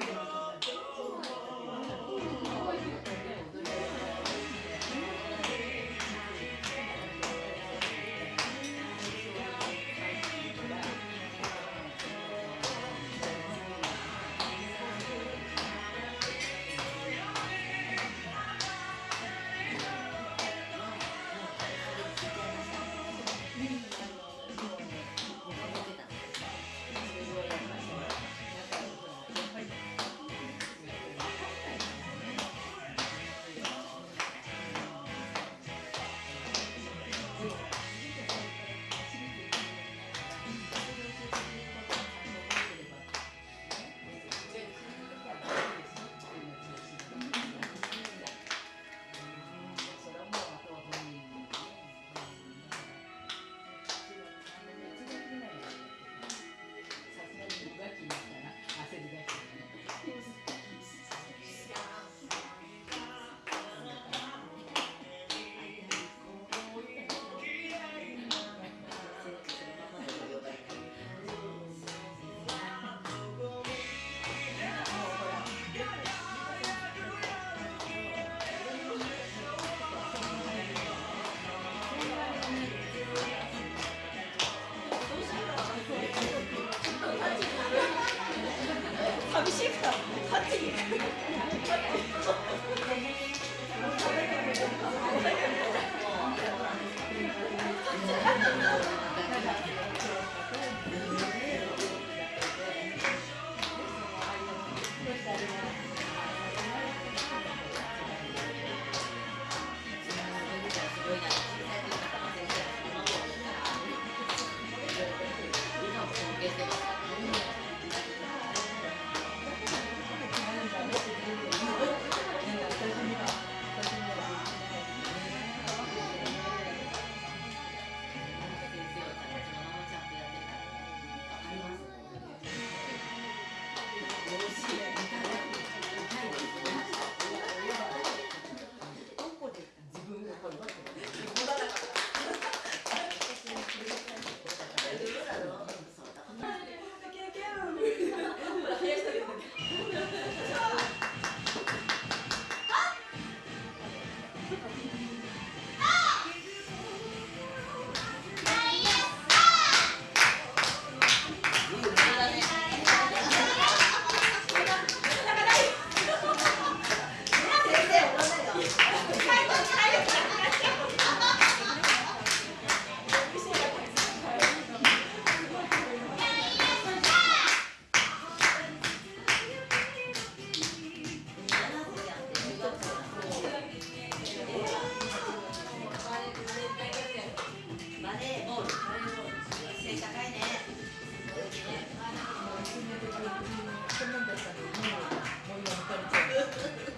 Hallelujah. あ